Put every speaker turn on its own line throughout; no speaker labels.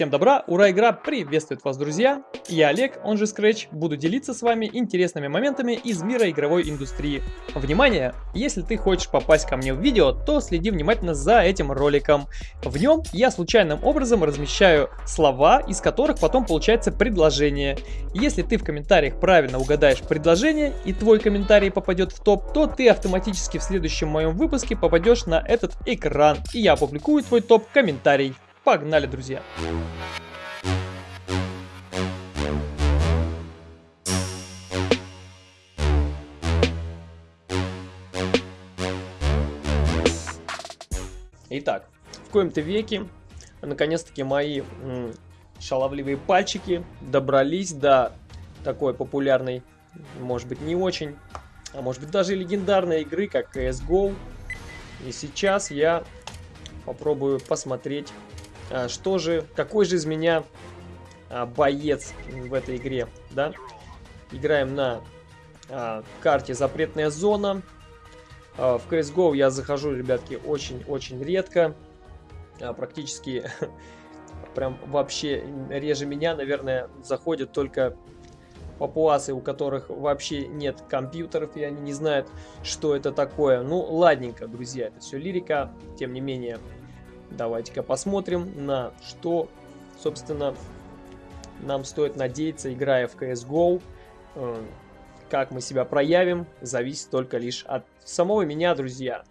Всем добра, ура, игра приветствует вас, друзья! Я Олег, он же Scratch, буду делиться с вами интересными моментами из мира игровой индустрии. Внимание! Если ты хочешь попасть ко мне в видео, то следи внимательно за этим роликом. В нем я случайным образом размещаю слова, из которых потом получается предложение. Если ты в комментариях правильно угадаешь предложение и твой комментарий попадет в топ, то ты автоматически в следующем моем выпуске попадешь на этот экран, и я опубликую твой топ-комментарий. Погнали, друзья! Итак, в коем-то веке, наконец-таки, мои шаловливые пальчики добрались до такой популярной, может быть, не очень, а может быть, даже легендарной игры, как CSGO. И сейчас я попробую посмотреть что же, какой же из меня а, боец в этой игре, да? Играем на а, карте запретная зона. В CSGO я захожу, ребятки, очень-очень редко. Практически прям вообще реже меня, наверное, заходят только папуасы, у которых вообще нет компьютеров, и они не знают, что это такое. Ну, ладненько, друзья, это все лирика. Тем не менее, Давайте-ка посмотрим, на что, собственно, нам стоит надеяться, играя в CSGO. Э, как мы себя проявим, зависит только лишь от самого меня, друзья.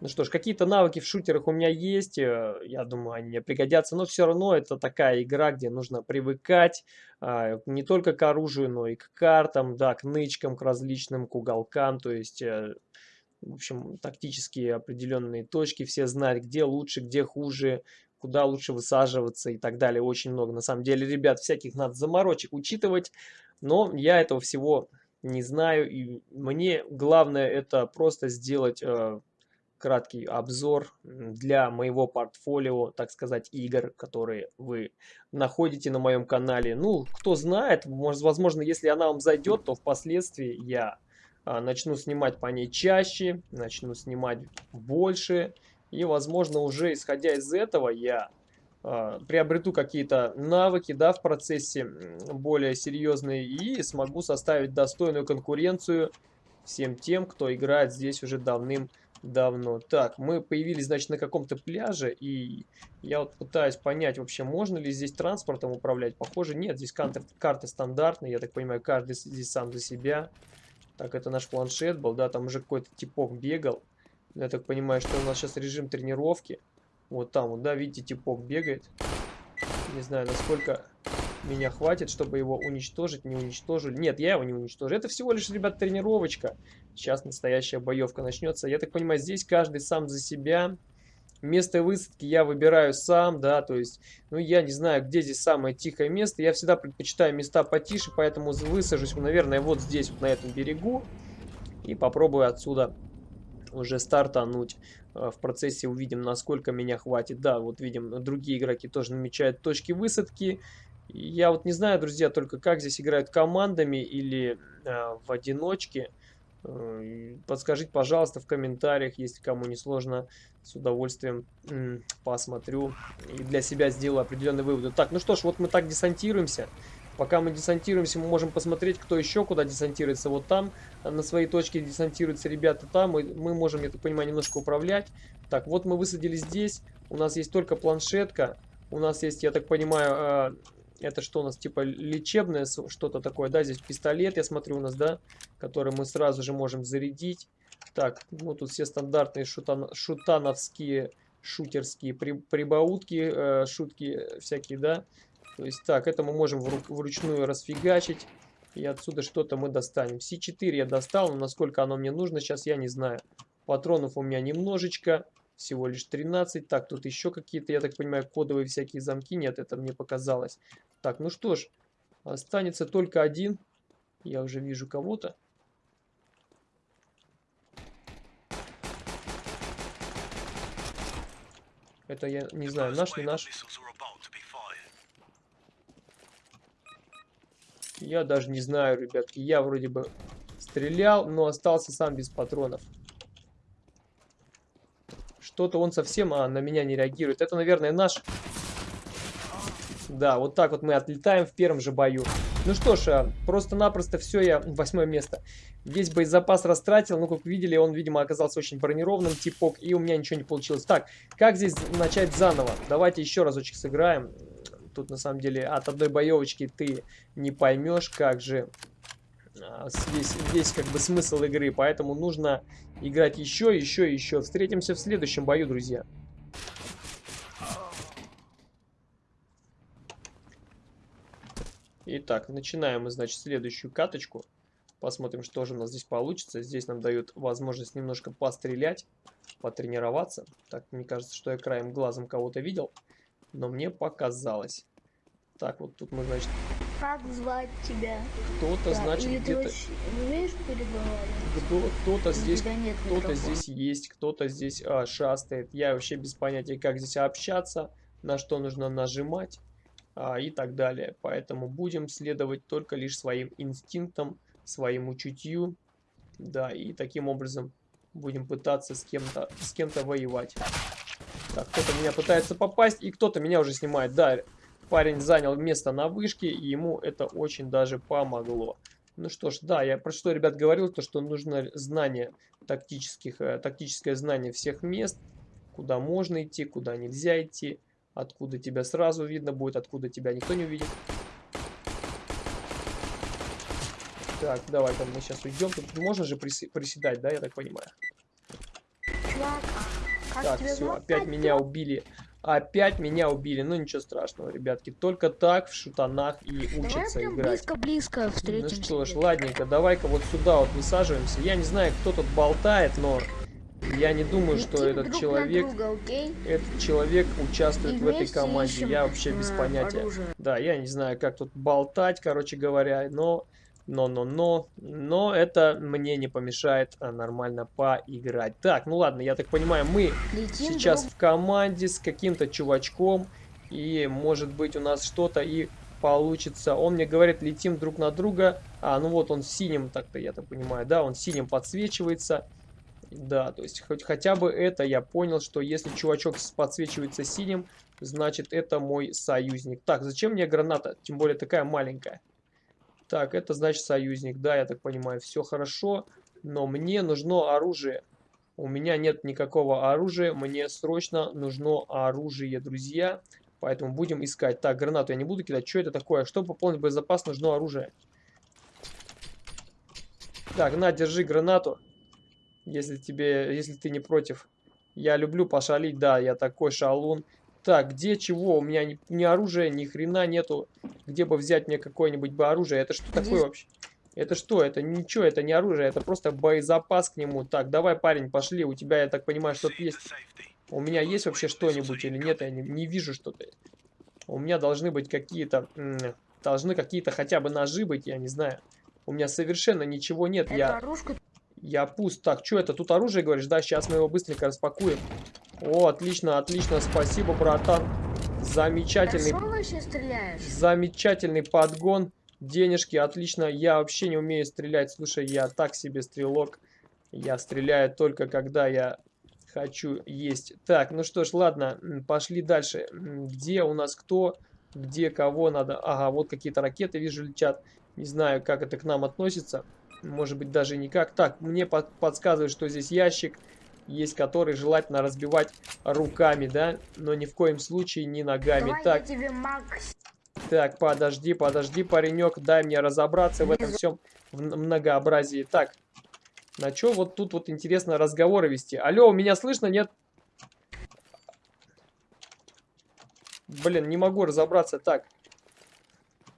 Ну что ж, какие-то навыки в шутерах у меня есть, э, я думаю, они мне пригодятся, но все равно это такая игра, где нужно привыкать а, не только к оружию, но и к картам, да, к нычкам, к различным, к уголкам, то есть э, в общем, тактические определенные точки, все знать, где лучше, где хуже, куда лучше высаживаться и так далее. Очень много, на самом деле, ребят, всяких надо заморочек учитывать, но я этого всего не знаю, и мне главное это просто сделать э, краткий обзор для моего портфолио, так сказать, игр, которые вы находите на моем канале. Ну, кто знает, может, возможно, если она вам зайдет, то впоследствии я начну снимать по ней чаще, начну снимать больше. И, возможно, уже исходя из этого я э, приобрету какие-то навыки да, в процессе более серьезные и смогу составить достойную конкуренцию всем тем, кто играет здесь уже давным-давно. Так, мы появились, значит, на каком-то пляже, и я вот пытаюсь понять, вообще, можно ли здесь транспортом управлять. Похоже, нет, здесь карты стандартные, я так понимаю, каждый здесь сам за себя. Так, это наш планшет был, да, там уже какой-то типок бегал. Я так понимаю, что у нас сейчас режим тренировки. Вот там вот, да, видите, типок бегает. Не знаю, насколько меня хватит, чтобы его уничтожить, не уничтожили. Нет, я его не уничтожу. Это всего лишь, ребят, тренировочка. Сейчас настоящая боевка начнется. Я так понимаю, здесь каждый сам за себя. Место высадки я выбираю сам, да, то есть, ну, я не знаю, где здесь самое тихое место. Я всегда предпочитаю места потише, поэтому высажусь, наверное, вот здесь, вот на этом берегу. И попробую отсюда уже стартануть. Э, в процессе увидим, насколько меня хватит. Да, вот видим, другие игроки тоже намечают точки высадки. Я вот не знаю, друзья, только как здесь играют командами или э, в одиночке. Э, подскажите, пожалуйста, в комментариях, если кому не сложно, с удовольствием посмотрю и для себя сделаю определенные выводы. Так, ну что ж, вот мы так десантируемся. Пока мы десантируемся, мы можем посмотреть, кто еще куда десантируется. Вот там э, на своей точке десантируются ребята там, и мы можем, я так понимаю, немножко управлять. Так, вот мы высадили здесь. У нас есть только планшетка. У нас есть, я так понимаю, э, это что у нас, типа лечебное что-то такое, да? Здесь пистолет, я смотрю, у нас, да? Который мы сразу же можем зарядить. Так, ну тут все стандартные шутан, шутановские, шутерские при, прибаутки, э, шутки всякие, да? То есть, так, это мы можем вру, вручную расфигачить. И отсюда что-то мы достанем. С4 я достал, но насколько оно мне нужно, сейчас я не знаю. Патронов у меня немножечко. Всего лишь 13. Так, тут еще какие-то, я так понимаю, кодовые всякие замки. Нет, это мне показалось. Так, ну что ж, останется только один. Я уже вижу кого-то. Это я не знаю, наш, не наш. Я даже не знаю, ребятки. Я вроде бы стрелял, но остался сам без патронов. Что-то он совсем а, на меня не реагирует. Это, наверное, наш... Да, вот так вот мы отлетаем в первом же бою. Ну что ж, а, просто-напросто все, я восьмое место. Весь боезапас растратил, ну как видели, он, видимо, оказался очень бронированным, типок, и у меня ничего не получилось. Так, как здесь начать заново? Давайте еще разочек сыграем. Тут, на самом деле, от одной боевочки ты не поймешь, как же а, весь, весь как бы смысл игры, поэтому нужно играть еще, еще, еще. Встретимся в следующем бою, друзья. Итак, начинаем мы, значит, следующую каточку. Посмотрим, что же у нас здесь получится. Здесь нам дают возможность немножко пострелять, потренироваться. Так, мне кажется, что я краем глазом кого-то видел, но мне показалось. Так, вот тут мы, значит...
Как звать тебя?
Кто-то, да, значит, где-то...
умеешь переговаривать?
Кто-то здесь, кто-то здесь есть, кто-то здесь а, шастает. Я вообще без понятия, как здесь общаться, на что нужно нажимать и так далее. Поэтому будем следовать только лишь своим инстинктам, своему чутью, да, и таким образом будем пытаться с кем-то с кем-то воевать. Так, кто-то меня пытается попасть, и кто-то меня уже снимает. Да, парень занял место на вышке, и ему это очень даже помогло. Ну что ж, да, я про что, ребят, говорил, то, что нужно знание тактических, э, тактическое знание всех мест, куда можно идти, куда нельзя идти откуда тебя сразу видно будет, откуда тебя никто не увидит. Так, давай-ка мы сейчас уйдем. Тут можно же приседать, да, я так понимаю? Так, все, опять меня убили. Опять меня убили. Ну, ничего страшного, ребятки. Только так в шутанах и учатся
давай
играть.
близко-близко встретимся.
Ну что ж, ладненько, давай-ка вот сюда вот высаживаемся. Я не знаю, кто тут болтает, но я не думаю, что этот человек,
друга, okay?
этот человек участвует
И
в этой команде. Я вообще без понятия.
Оружие.
Да, я не знаю, как тут болтать, короче говоря, но, но, но, но, но это мне не помешает а, нормально поиграть. Так, ну ладно, я так понимаю, мы
Летим
сейчас
друг...
в команде с каким-то чувачком, и может быть у нас что-то и получится. Он мне говорит, летим друг на друга. А, ну вот он синим, так-то я так понимаю, да, он синим подсвечивается. Да, то есть хоть хотя бы это я понял, что если чувачок подсвечивается синим, значит это мой союзник. Так, зачем мне граната? Тем более такая маленькая. Так, это значит союзник. Да, я так понимаю, все хорошо. Но мне нужно оружие. У меня нет никакого оружия. Мне срочно нужно оружие, друзья. Поэтому будем искать. Так, гранату я не буду кидать. Что это такое? Чтобы пополнить боезапас, нужно оружие. Так, на, держи гранату если тебе, если ты не против. Я люблю пошалить, да, я такой шалун. Так, где чего? У меня ни, ни оружия, ни хрена нету. Где бы взять мне какое-нибудь бы оружие? Это что такое вообще? Это что? Это ничего, это не оружие, это просто боезапас к нему. Так, давай, парень, пошли. У тебя, я так понимаю, что-то есть. У меня есть вообще что-нибудь или нет? Я не, не вижу что-то. У меня должны быть какие-то... Должны какие-то хотя бы ножи быть, я не знаю. У меня совершенно ничего нет.
Это
я...
оружка
Я пуст. Так, что это? Тут оружие, говоришь? Да, сейчас мы его быстренько распакуем. О, отлично, отлично. Спасибо, братан. Замечательный... Замечательный подгон. Денежки, отлично. Я вообще не умею стрелять. Слушай, я так себе стрелок. Я стреляю только когда я хочу есть. Так, ну что ж, ладно, пошли дальше. Где у нас кто? Где кого надо? Ага, вот какие-то ракеты, вижу, летят. Не знаю, как это к нам относится. Может быть, даже никак. Так, мне под подсказывают, что здесь ящик есть, который желательно разбивать руками, да? Но ни в коем случае не ногами.
Давай
так,
тебе Макс.
так, подожди, подожди, паренек, дай мне разобраться в этом всем многообразии. Так, на что вот тут вот интересно разговоры вести? Алло, меня слышно, нет? Блин, не могу разобраться. Так,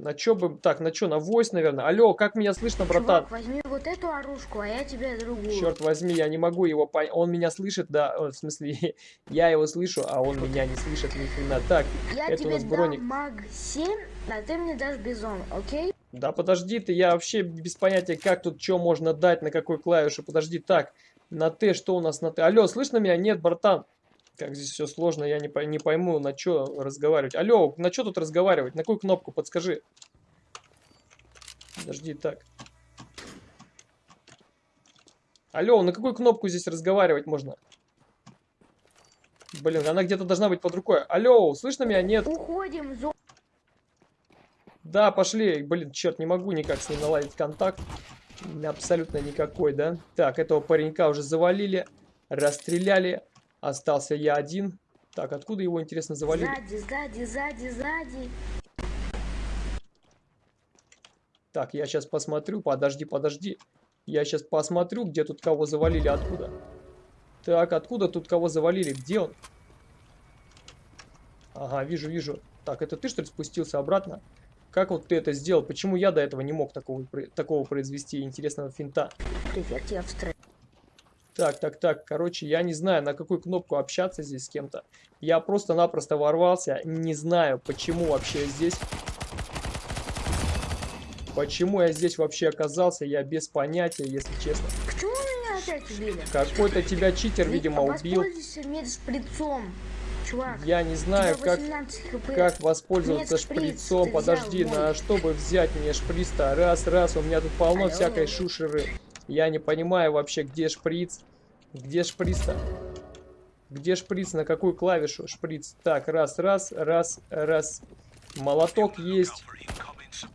на чё бы... Так, на чё? На войс, наверное. Алло, как меня слышно, братан?
Чувак, возьми вот эту оружку, а я тебе другую.
Черт возьми, я не могу его понять. Он меня слышит, да, в смысле, я его слышу, а он меня не слышит ни хрена. Так,
я
это
тебе
у нас броник.
маг 7, а ты мне дашь бизон, окей?
Да подожди ты, я вообще без понятия, как тут что можно дать, на какой клавише. Подожди, так, на Т, что у нас на Т? Алло, слышно меня? Нет, братан. Как здесь все сложно, я не, не пойму, на что разговаривать. Алло, на что тут разговаривать? На какую кнопку, подскажи. Подожди, так. Алло, на какую кнопку здесь разговаривать можно? Блин, она где-то должна быть под рукой. Алло, слышно меня? Нет.
Уходим, зо...
Да, пошли. Блин, черт, не могу никак с ним наладить контакт. Абсолютно никакой, да? Так, этого паренька уже завалили, расстреляли. Остался я один. Так, откуда его, интересно, завалили?
Сзади, сзади, сзади, сзади.
Так, я сейчас посмотрю. Подожди, подожди. Я сейчас посмотрю, где тут кого завалили, откуда. Так, откуда тут кого завалили? Где он? Ага, вижу, вижу. Так, это ты, что ли, спустился обратно? Как вот ты это сделал? Почему я до этого не мог такого, такого произвести интересного финта?
Эффект я встречу.
Так, так, так, короче, я не знаю, на какую кнопку общаться здесь с кем-то. Я просто-напросто ворвался, не знаю, почему вообще здесь... Почему я здесь вообще оказался, я без понятия, если честно.
Почему меня опять убили?
Какой-то тебя читер, видимо, убил.
Медшприцом, чувак.
Я не знаю, как,
18 хп.
как воспользоваться
Нет, шприц
шприцом. Подожди,
взял,
на
мой.
чтобы взять мне шприц-то? Раз, раз, у меня тут полно
Алло.
всякой шушеры. Я не понимаю вообще, где шприц. Где шприц-то? Где шприц? На какую клавишу шприц? Так, раз, раз, раз, раз. Молоток есть.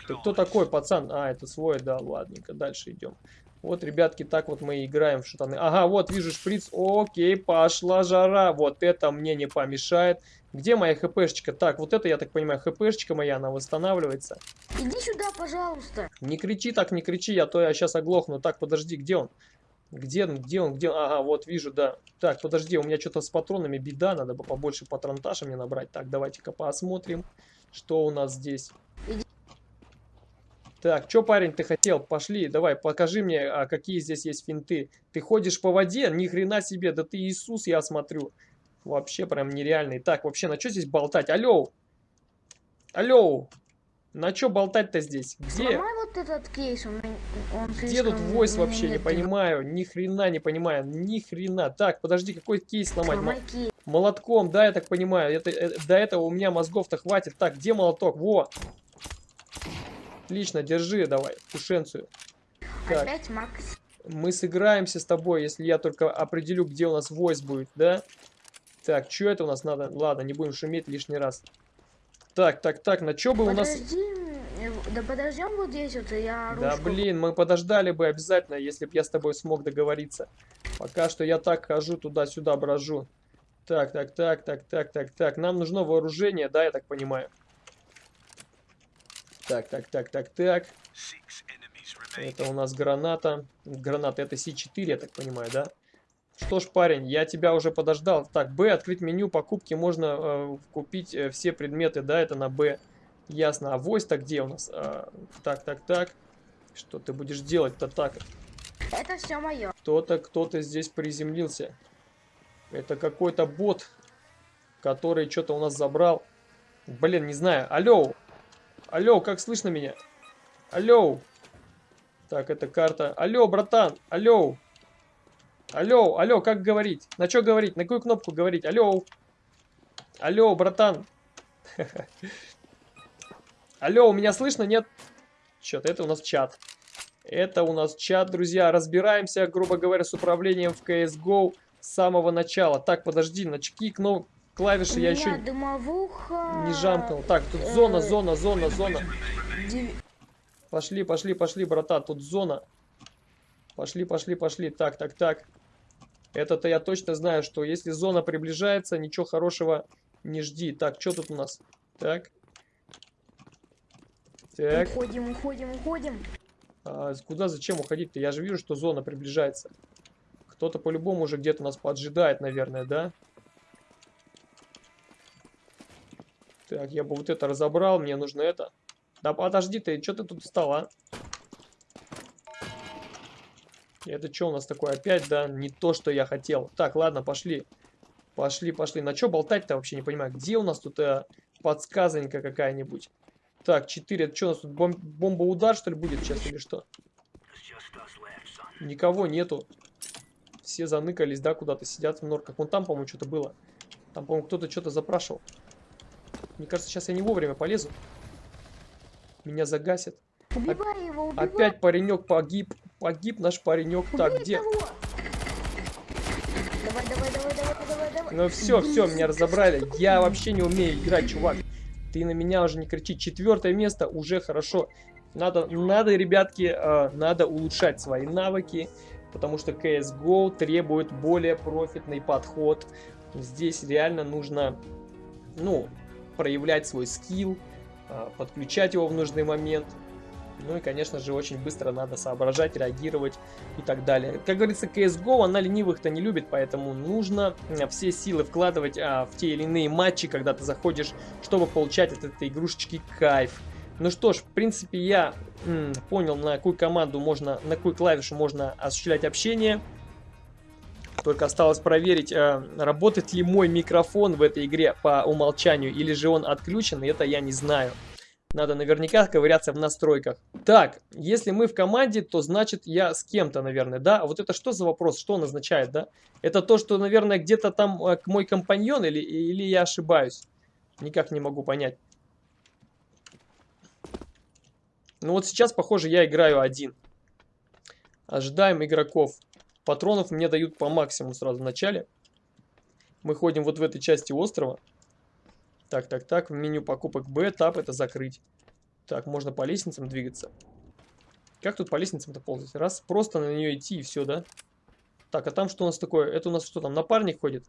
Ты кто такой, пацан? А, это свой, да, ладненько, дальше идем. Вот, ребятки, так вот мы играем в шутаны. Ага, вот, вижу шприц. Окей, пошла жара. Вот это мне не помешает. Где моя хпшечка? Так, вот это, я так понимаю, хпшечка моя, она восстанавливается.
Иди сюда, пожалуйста.
Не кричи так, не кричи, я то я сейчас оглохну. Так, подожди, где он? Где он, где он, где он? Ага, вот вижу, да. Так, подожди, у меня что-то с патронами беда, надо бы побольше патронташа мне набрать. Так, давайте-ка посмотрим, что у нас здесь. Так, что, парень, ты хотел? Пошли, давай, покажи мне, а, какие здесь есть финты. Ты ходишь по воде? Ни хрена себе, да ты Иисус, я смотрю. Вообще прям нереальный. Так, вообще, на что здесь болтать? Алло! Алло! На что болтать-то здесь? Где?
Сломай вот этот кейс, он, он
Где тут войс вообще, не понимаю, ни хрена не понимаю, ни хрена. Так, подожди, какой кейс сломать?
Сломай кейс.
Молотком, да, я так понимаю, это, э, до этого у меня мозгов-то хватит. Так, где молоток? Во! Отлично, держи давай, тушенцию. Так,
Опять Макс.
мы сыграемся с тобой, если я только определю, где у нас войс будет, да? Так, что это у нас надо? Ладно, не будем шуметь лишний раз. Так, так, так, на что бы у нас...
Подожди, э, да подождем вот здесь вот, я
Да
ручку-
блин, мы подождали бы обязательно, если бы я с тобой смог договориться. Пока что я так хожу туда-сюда брожу. Так, так, так, так, так, так, так. Нам нужно вооружение, да, я так понимаю. Так, так, так, так, так. Это у нас граната. Граната это С4, я так понимаю, да? Что ж, парень, я тебя уже подождал. Так, Б, открыть меню покупки. Можно э, купить э, все предметы, да, это на Б. Ясно. А войс-то где у нас? А, так, так, так. Что ты будешь делать-то так?
Это все мое.
Кто-то, кто-то здесь приземлился. Это какой-то бот, который что-то у нас забрал. Блин, не знаю. Алло! Алло, как слышно меня? Алло! Так, это карта. Алло, братан! Алло! Алло, алло, как говорить? На что говорить? На какую кнопку говорить? Алло! Алло, братан! Алло, у меня слышно? Нет? Что-то это у нас чат. Это у нас чат, друзья. Разбираемся, грубо говоря, с управлением в CSGO с самого начала. Так, подожди, на чеки кно... клавиши я еще
дымовуха...
не жамкнул. Так, тут
э,
зона, зона, зона, зона. Пошли, пошли, пошли, брата, тут зона. Пошли, пошли, пошли. Так, так, так. Это-то я точно знаю, что если зона приближается, ничего хорошего не жди. Так, что тут у нас? Так. Так.
Уходим, уходим, уходим.
А куда, зачем уходить-то? Я же вижу, что зона приближается. Кто-то по-любому уже где-то нас поджидает, наверное, да? Так, я бы вот это разобрал, мне нужно это. Да подожди ты, что ты тут встал, а? Это что у нас такое опять, да? Не то, что я хотел. Так, ладно, пошли. Пошли, пошли. На что болтать-то вообще не понимаю. Где у нас тут э, подсказонька какая-нибудь? Так, 4. Это что у нас тут бом- бомба-удар, что ли, будет сейчас или что? Никого нету. Все заныкались, да, куда-то сидят в норках. Вон там, по-моему, что-то было. Там, по-моему, кто-то что-то запрашивал. Мне кажется, сейчас я не вовремя полезу. Меня загасят.
Убивай
Опять паренек погиб. Погиб наш паренек. Так, где?
Давай, давай, давай, давай, давай, давай.
Ну все, все, меня разобрали. Я вообще не умею играть, чувак. ты на меня уже не кричи. Четвертое место уже хорошо. Надо, надо ребятки, э, надо улучшать свои навыки, потому что CSGO требует более профитный подход. Здесь реально нужно, ну, проявлять свой скилл, э, подключать его в нужный момент. Ну и, конечно же, очень быстро надо соображать, реагировать и так далее. Как говорится, CSGO, она ленивых-то не любит, поэтому нужно все силы вкладывать а, в те или иные матчи, когда ты заходишь, чтобы получать от этой игрушечки кайф. Ну что ж, в принципе, я м, понял, на какую команду можно, на какую клавишу можно осуществлять общение. Только осталось проверить, э, работает ли мой микрофон в этой игре по умолчанию, или же он отключен, и это я не знаю. Надо наверняка ковыряться в настройках. Так, если мы в команде, то значит я с кем-то, наверное, да? Вот это что за вопрос? Что он означает, да? Это то, что, наверное, где-то там э, мой компаньон или, или я ошибаюсь? Никак не могу понять. Ну вот сейчас, похоже, я играю один. Ожидаем игроков. Патронов мне дают по максимуму сразу в начале. Мы ходим вот в этой части острова. Так, так, так. В меню покупок Б. Тап это закрыть. Так, можно по лестницам двигаться. Как тут по лестницам-то ползать? Раз, просто на нее идти и все, да? Так, а там что у нас такое? Это у нас что там, напарник ходит?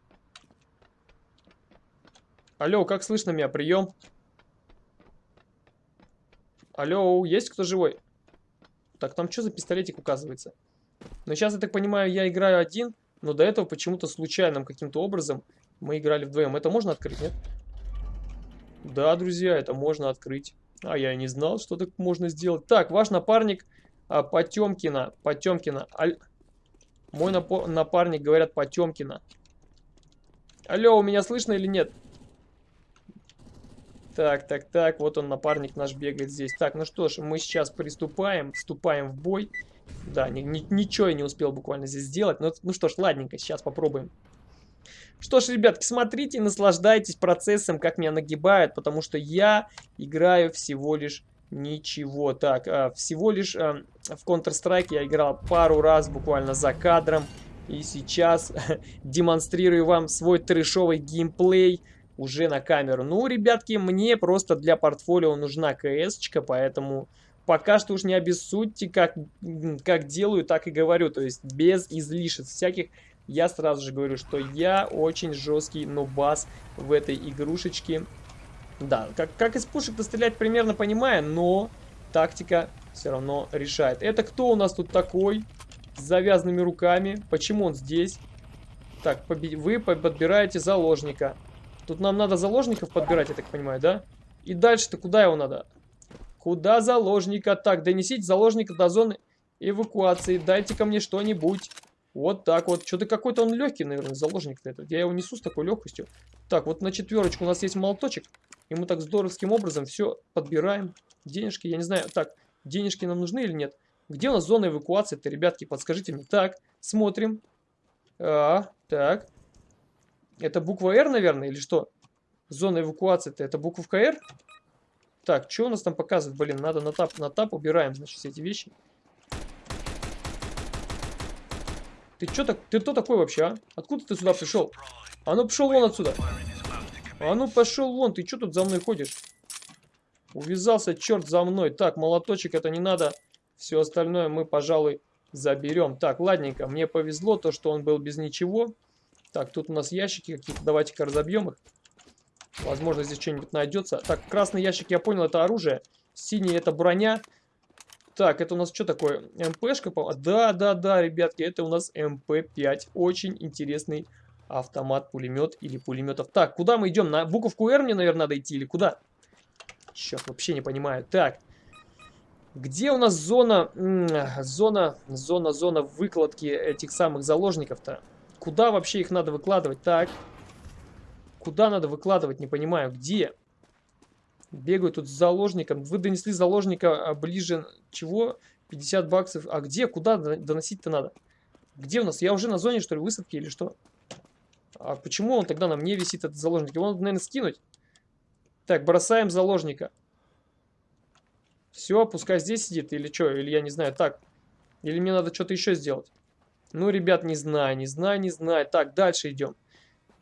Алло, как слышно меня? Прием. Алло, есть кто живой? Так, там что за пистолетик указывается? Но сейчас, я так понимаю, я играю один, но до этого почему-то случайным каким-то образом мы играли вдвоем. Это можно открыть, нет? Да, друзья, это можно открыть. А я не знал, что так можно сделать. Так, ваш напарник а, Потемкина. Потемкина. Аль... Мой напарник, говорят, Потемкина. Алло, у меня слышно или нет? Так, так, так, вот он, напарник наш бегает здесь. Так, ну что ж, мы сейчас приступаем, вступаем в бой. Да, ни, ни, ничего я не успел буквально здесь сделать. Но, ну что ж, ладненько, сейчас попробуем. Что ж, ребятки, смотрите, наслаждайтесь процессом, как меня нагибают, потому что я играю всего лишь ничего. Так, а, всего лишь а, в Counter-Strike я играл пару раз буквально за кадром. И сейчас демонстрирую вам свой трешовый геймплей уже на камеру. Ну, ребятки, мне просто для портфолио нужна КС-очка, поэтому пока что уж не обессудьте, как, как делаю, так и говорю. То есть без излишеств всяких. Я сразу же говорю, что я очень жесткий нубас в этой игрушечке. Да, как, как из пушек-то стрелять примерно понимаю, но тактика все равно решает. Это кто у нас тут такой? С завязанными руками. Почему он здесь? Так, вы подбираете заложника. Тут нам надо заложников подбирать, я так понимаю, да? И дальше-то куда его надо? Куда заложника? Так, донесите заложника до зоны эвакуации. Дайте ко мне что-нибудь. Вот так вот. Что-то какой-то он легкий, наверное, заложник-то этот. Я его несу с такой легкостью. Так, вот на четверочку у нас есть молоточек. И мы так здоровским образом все подбираем. Денежки, я не знаю. Так, денежки нам нужны или нет? Где у нас зона эвакуации-то, ребятки? Подскажите мне. Так, смотрим. А, так. Это буква R, наверное, или что? Зона эвакуации-то это буковка R? Так, что у нас там показывает? Блин, надо на тап, на тап убираем, значит, все эти вещи. Ты что так? Ты кто такой вообще, а? Откуда ты сюда пришел? А ну пошел вон отсюда. А ну пошел вон, ты что тут за мной ходишь? Увязался черт за мной. Так, молоточек это не надо. Все остальное мы, пожалуй, заберем. Так, ладненько, мне повезло то, что он был без ничего. Так, тут у нас ящики какие-то. Давайте-ка разобьем их. Возможно, здесь что-нибудь найдется. Так, красный ящик, я понял, это оружие. Синий это броня. Так, это у нас что такое? МПшка? Да, да, да, ребятки, это у нас МП-5. Очень интересный автомат, пулемет или пулеметов. Так, куда мы идем? На буковку R мне, наверное, надо идти или куда? Черт, вообще не понимаю. Так, где у нас зона, зона, зона, зона выкладки этих самых заложников-то? Куда вообще их надо выкладывать? Так. Куда надо выкладывать? Не понимаю. Где? Бегаю тут с заложником. Вы донесли заложника а, ближе... Чего? 50 баксов. А где? Куда доносить-то надо? Где у нас? Я уже на зоне, что ли, высадки или что? А почему он тогда на мне висит, этот заложник? Его надо, наверное, скинуть. Так, бросаем заложника. Все, пускай здесь сидит или что? Или я не знаю. Так. Или мне надо что-то еще сделать? Ну, ребят, не знаю, не знаю, не знаю. Так, дальше идем.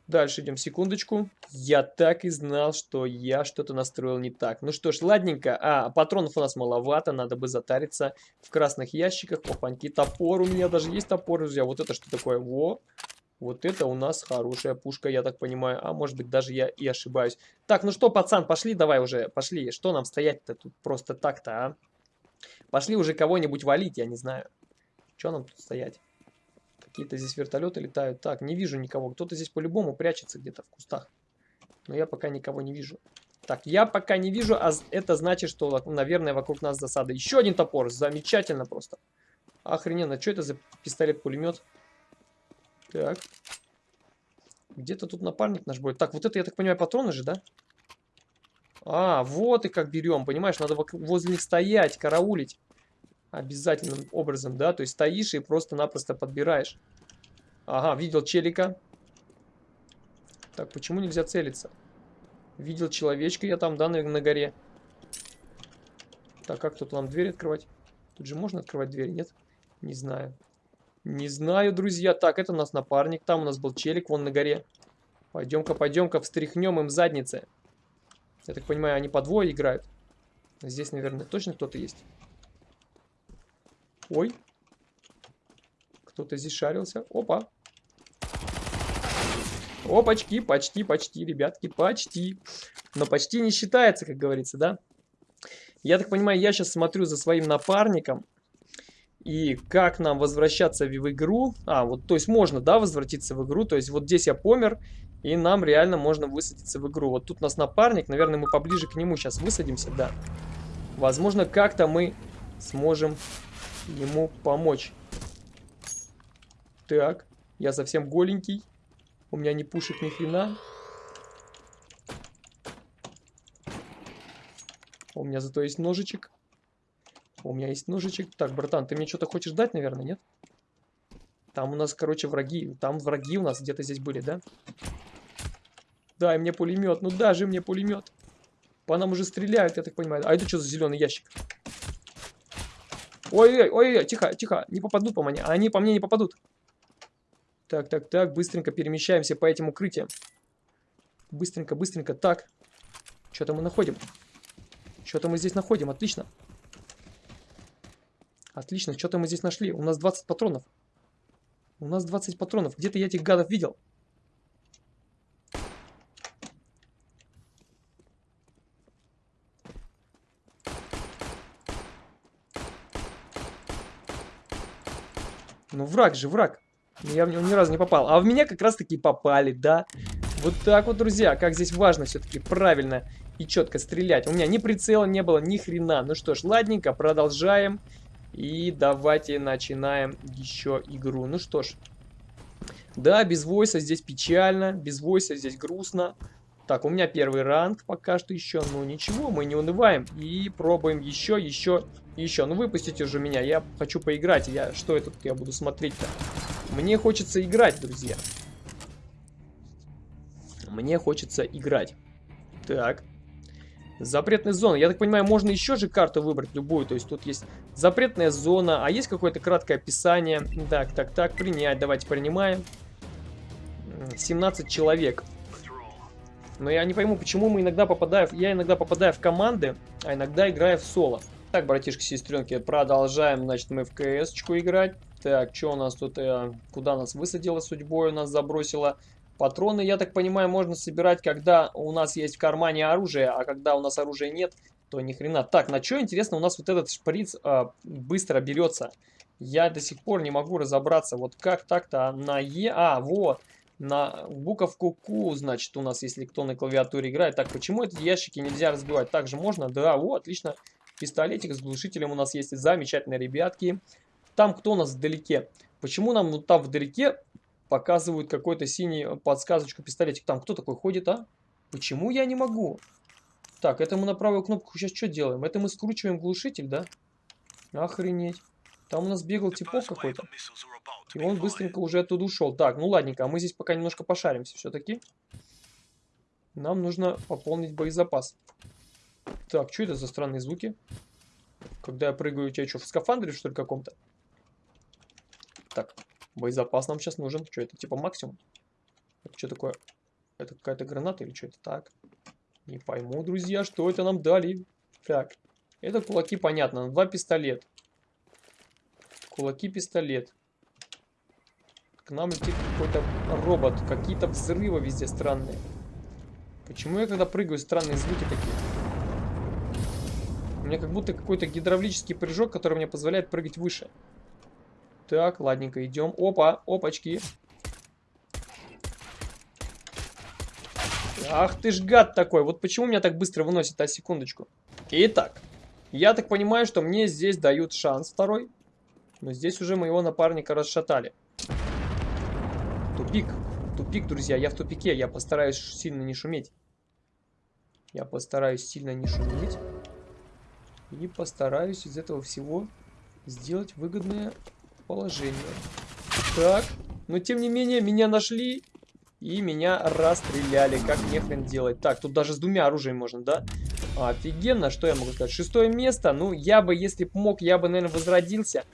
Дальше идем, секундочку. Я так и знал, что я что-то настроил не так. Ну что ж, ладненько. А, патронов у нас маловато, надо бы затариться в красных ящиках. Опаньки, топор, у меня даже есть топор, друзья. Вот это что такое? Во, вот это у нас хорошая пушка, я так понимаю. А может быть даже я и ошибаюсь. Так, ну что, пацан, пошли давай уже, пошли. Что нам стоять-то тут просто так-то, а? Пошли уже кого-нибудь валить, я не знаю. Что нам тут стоять? Какие-то здесь вертолеты летают. Так, не вижу никого. Кто-то здесь по-любому прячется где-то в кустах. Но я пока никого не вижу. Так, я пока не вижу, а это значит, что, наверное, вокруг нас засада. Еще один топор. Замечательно просто. Охрененно. Что это за пистолет-пулемет? Так. Где-то тут напарник наш будет. Так, вот это, я так понимаю, патроны же, да? А, вот и как берем, понимаешь? Надо возле них стоять, караулить обязательным образом, да, то есть стоишь и просто-напросто подбираешь. Ага, видел челика. Так, почему нельзя целиться? Видел человечка я там, да, на, на горе. Так, как тут нам дверь открывать? Тут же можно открывать дверь, нет? Не знаю. Не знаю, друзья. Так, это у нас напарник. Там у нас был челик, вон на горе. Пойдем-ка, пойдем-ка, встряхнем им задницы. Я так понимаю, они по двое играют. Здесь, наверное, точно кто-то есть. Ой. Кто-то здесь шарился. Опа. Опачки, почти, почти, ребятки, почти. Но почти не считается, как говорится, да? Я так понимаю, я сейчас смотрю за своим напарником. И как нам возвращаться в игру? А, вот, то есть можно, да, возвратиться в игру. То есть вот здесь я помер, и нам реально можно высадиться в игру. Вот тут у нас напарник, наверное, мы поближе к нему сейчас высадимся, да. Возможно, как-то мы сможем ему помочь. Так, я совсем голенький. У меня не пушек ни хрена. У меня зато есть ножичек. У меня есть ножичек. Так, братан, ты мне что-то хочешь дать, наверное, нет? Там у нас, короче, враги. Там враги у нас где-то здесь были, да? Дай мне пулемет. Ну даже мне пулемет. По нам уже стреляют, я так понимаю. А это что за зеленый ящик? Ой-ой, ой, тихо, тихо, не попадут по мне. Они по мне не попадут. Так, так, так, быстренько перемещаемся по этим укрытиям. Быстренько, быстренько, так. Что-то мы находим. Что-то мы здесь находим, отлично. Отлично, что-то мы здесь нашли. У нас 20 патронов. У нас 20 патронов. Где-то я этих гадов видел. Ну, враг же, враг. Я в него ни разу не попал. А в меня как раз-таки попали, да. Вот так вот, друзья. Как здесь важно все-таки правильно и четко стрелять. У меня ни прицела не было, ни хрена. Ну что ж, ладненько, продолжаем. И давайте начинаем еще игру. Ну что ж. Да, без войса здесь печально, без войса здесь грустно. Так, у меня первый ранг пока что еще. Ну ничего, мы не унываем. И пробуем еще, еще, еще. Ну выпустите уже меня, я хочу поиграть. Я Что это я буду смотреть-то? Мне хочется играть, друзья. Мне хочется играть. Так. Запретная зона. Я так понимаю, можно еще же карту выбрать любую. То есть тут есть запретная зона, а есть какое-то краткое описание. Так, так, так, принять. Давайте принимаем. 17 человек. Но я не пойму, почему мы иногда попадаем... Я иногда попадаю в команды, а иногда играю в соло. Так, братишки, сестренки, продолжаем, значит, мы в КС-очку играть. Так, что у нас тут... Э, куда нас высадила судьбой, у нас забросила... Патроны, я так понимаю, можно собирать, когда у нас есть в кармане оружие, а когда у нас оружия нет, то ни хрена. Так, на что, интересно, у нас вот этот шприц э, быстро берется? Я до сих пор не могу разобраться, вот как так-то на Е... А, вот, на буковку Q, значит, у нас, если кто на клавиатуре играет. Так, почему эти ящики нельзя разбивать? Также можно? Да, вот, отлично. Пистолетик с глушителем у нас есть. Замечательно, ребятки. Там кто у нас вдалеке? Почему нам вот там вдалеке показывают какой-то синий подсказочку пистолетик? Там кто такой ходит, а? Почему я не могу? Так, это мы на правую кнопку сейчас что делаем? Это мы скручиваем глушитель, да? Охренеть. Там у нас бегал типок какой-то. И он быстренько уже оттуда ушел. Так, ну ладненько, а мы здесь пока немножко пошаримся все-таки. Нам нужно пополнить боезапас. Так, что это за странные звуки? Когда я прыгаю, у тебя что, в скафандре, что ли, каком-то? Так, боезапас нам сейчас нужен. Что это, типа максимум? Это что такое? Это какая-то граната или что это так? Не пойму, друзья, что это нам дали. Так, это кулаки, понятно. Два пистолет. Кулаки-пистолет. К нам летит какой-то робот. Какие-то взрывы везде странные. Почему я когда прыгаю, странные звуки такие? У меня как будто какой-то гидравлический прыжок, который мне позволяет прыгать выше. Так, ладненько, идем. Опа, опачки. Ах ты ж гад такой. Вот почему меня так быстро выносит, а секундочку. Итак, я так понимаю, что мне здесь дают шанс второй. Но здесь уже моего напарника расшатали. Тупик. Тупик, друзья. Я в тупике. Я постараюсь сильно не шуметь. Я постараюсь сильно не шуметь. И постараюсь из этого всего сделать выгодное положение. Так. Но тем не менее, меня нашли. И меня расстреляли. Как мне хрен делать? Так, тут даже с двумя оружиями можно, да? Офигенно. Что я могу сказать? Шестое место. Ну, я бы, если бы мог, я бы, наверное, возродился.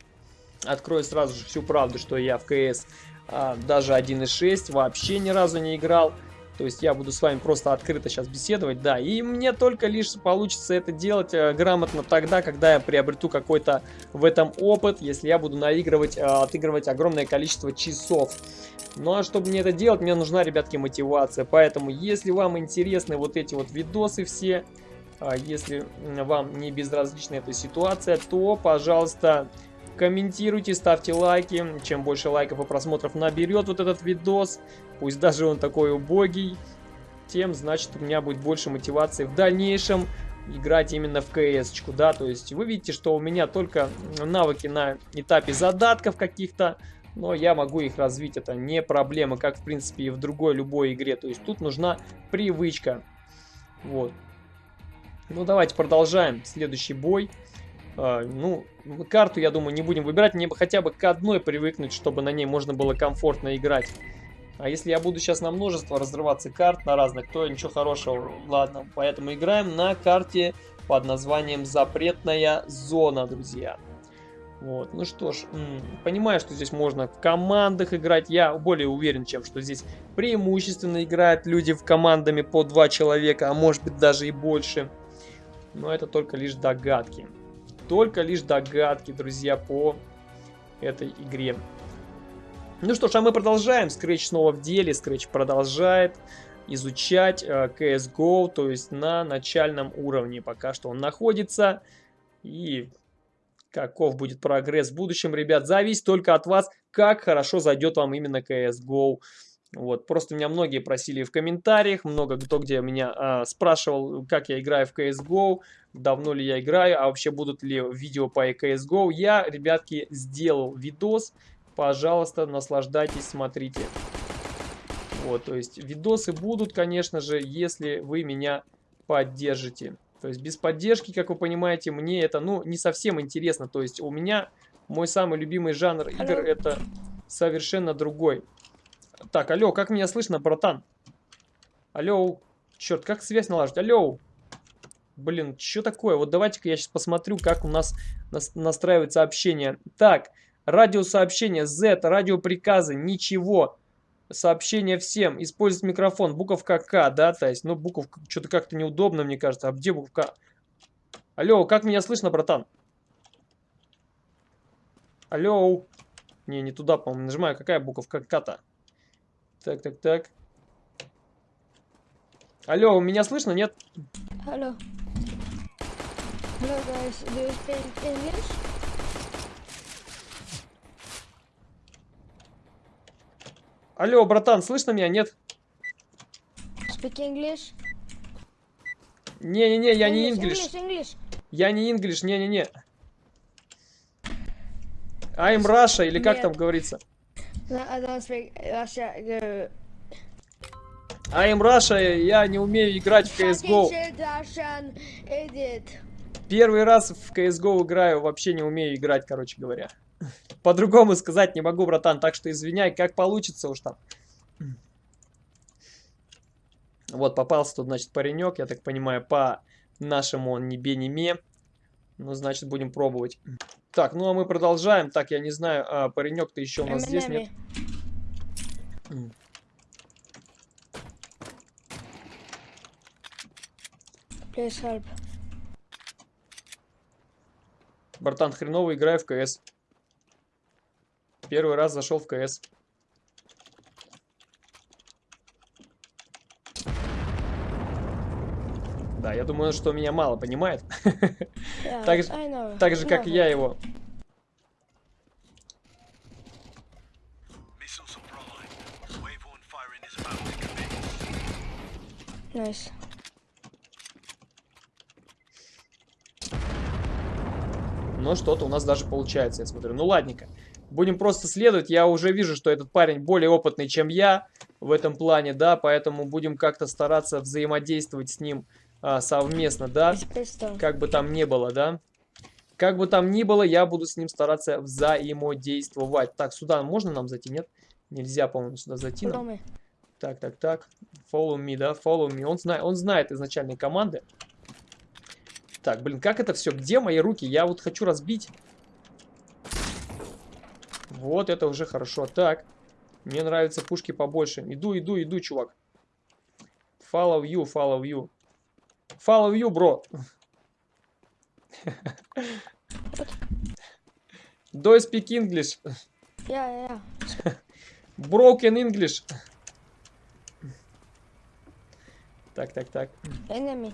Открою сразу же всю правду, что я в КС а, даже 1.6 вообще ни разу не играл. То есть я буду с вами просто открыто сейчас беседовать, да. И мне только лишь получится это делать э, грамотно тогда, когда я приобрету какой-то в этом опыт, если я буду наигрывать, э, отыгрывать огромное количество часов. Ну а чтобы мне это делать, мне нужна, ребятки, мотивация. Поэтому, если вам интересны вот эти вот видосы все, э, если вам не безразлична эта ситуация, то, пожалуйста, комментируйте, ставьте лайки. Чем больше лайков и просмотров наберет вот этот видос, пусть даже он такой убогий, тем, значит, у меня будет больше мотивации в дальнейшем играть именно в КС-очку, да, то есть вы видите, что у меня только навыки на этапе задатков каких-то, но я могу их развить, это не проблема, как, в принципе, и в другой любой игре, то есть тут нужна привычка, вот. Ну, давайте продолжаем следующий бой. А, ну, карту, я думаю, не будем выбирать, мне бы хотя бы к одной привыкнуть, чтобы на ней можно было комфортно играть. А если я буду сейчас на множество разрываться карт, на разных, то ничего хорошего. Ладно, поэтому играем на карте под названием «Запретная зона», друзья. Вот, ну что ж, понимаю, что здесь можно в командах играть. Я более уверен, чем что здесь преимущественно играют люди в командами по два человека, а может быть даже и больше. Но это только лишь догадки. Только лишь догадки, друзья, по этой игре. Ну что ж, а мы продолжаем. Scratch снова в деле. Scratch продолжает изучать э, CSGO, то есть на начальном уровне пока что он находится. И каков будет прогресс в будущем, ребят, зависит только от вас, как хорошо зайдет вам именно CSGO. Вот, просто меня многие просили в комментариях, много кто где меня а, спрашивал, как я играю в CSGO, давно ли я играю, а вообще будут ли видео по CSGO. Я, ребятки, сделал видос, Пожалуйста, наслаждайтесь, смотрите. Вот, то есть видосы будут, конечно же, если вы меня поддержите. То есть без поддержки, как вы понимаете, мне это, ну, не совсем интересно. То есть у меня мой самый любимый жанр игр это совершенно другой. Так, алло, как меня слышно, братан? Алло, черт, как связь наладить? Алло, блин, что такое? Вот давайте-ка я сейчас посмотрю, как у нас настраивается общение. Так, Радиосообщение Z, радиоприказы, ничего. Сообщение всем. Использовать микрофон. Буковка К, да, то есть, ну, буковка, что-то как-то неудобно, мне кажется. А где буковка? Алло, как меня слышно, братан? Алло. Не, не туда, по-моему, нажимаю. Какая буковка К-то? Так, так, так. Алло, меня слышно, нет?
Алло. Hello guys, do you speak English?
Алло, братан, слышно меня? Нет?
Speak English?
Не-не-не, я не
English. English,
Я не English, не-не-не. I'm Russia, или как там говорится?
I don't speak Russia.
Я не умею играть в CSGO. Первый раз в CSGO играю, вообще не умею играть, короче говоря. По-другому сказать не могу, братан, так что извиняй, как получится уж там. Вот, попался тут, значит, паренек, я так понимаю, по нашему он не бе, не ме. Ну, значит, будем пробовать. Так, ну а мы продолжаем. Так, я не знаю, а, паренек ты еще у нас здесь, нет?
Бартан help.
Братан, хреново играю в КС. Первый раз зашел в КС. Да, я думаю, что меня мало понимает.
Yeah,
Так же-. Так же, как и я его.
Nice.
Но что-то у нас даже получается, я смотрю. Ну, ладненько. Будем просто следовать. Я уже вижу, что этот парень более опытный, чем я в этом плане, да, поэтому будем как-то стараться взаимодействовать с ним а, совместно, да, как бы там ни было, да. Как бы там ни было, я буду с ним стараться взаимодействовать. Так, сюда можно нам зайти, нет? Нельзя, по-моему, сюда зайти нам. Так, так, так. Follow me, да, follow me. Он, знает, он знает изначальные команды. Так, блин, как это все? Где мои руки? Я вот хочу разбить. Вот, это уже хорошо. Так, мне нравятся пушки побольше. Иду, иду, иду, чувак. Follow you, follow you. Follow you, бро. Do you speak English?
Yeah, yeah, yeah.
Broken English. Так, так, так.
Enemy.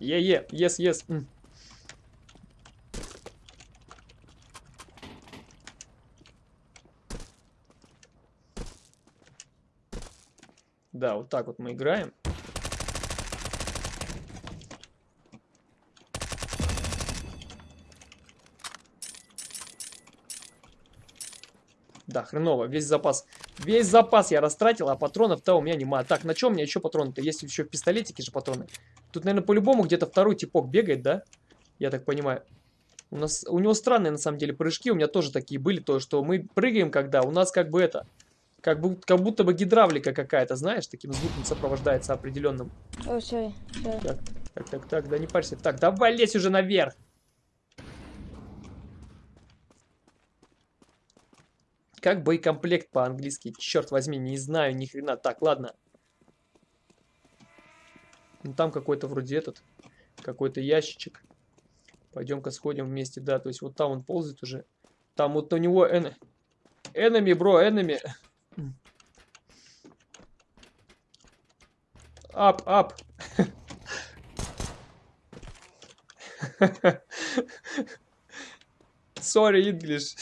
Е-е, yes, yes. М. Да, вот так вот мы играем. Да, хреново, весь запас. Весь запас я растратил, а патронов-то у меня нема. Так, на чем у меня еще патроны-то? Есть еще в пистолетике же патроны. Тут, наверное, по-любому где-то второй типок бегает, да? Я так понимаю. У, нас, у него странные, на самом деле, прыжки. У меня тоже такие были. То, что мы прыгаем, когда у нас как бы это... Как, бы, как будто бы гидравлика какая-то, знаешь, таким звуком сопровождается определенным.
Oh, sorry. Sorry.
Так, так, так, так, да не парься. Так, давай лезь уже наверх. Как боекомплект по-английски? Черт возьми, не знаю ни хрена. Так, ладно. Ну, там какой-то вроде этот, какой-то ящичек. Пойдем-ка сходим вместе, да. То есть вот там он ползает уже. Там вот у него... Эн... Enemy, бро, enemy. Ап, ап. Sorry, English.